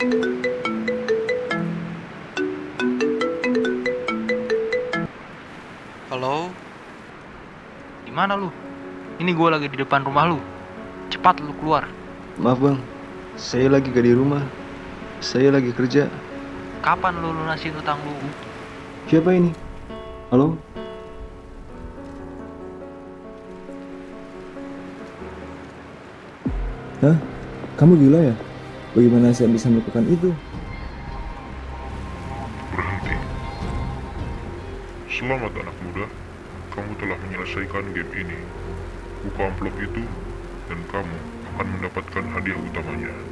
Halo? Di mana lu? Ini gue lagi di depan rumah lu. Cepat lu keluar. Maaf bang, saya lagi gak di rumah. Saya lagi kerja. Kapan lu lunasin utang lu? Siapa ini? Halo? Hah? Kamu gila ya? Bagaimana saya bisa melakukan itu? Berhenti. Selamat anak muda, kamu telah menyelesaikan game ini. Buka amplop itu, dan kamu akan mendapatkan hadiah utamanya.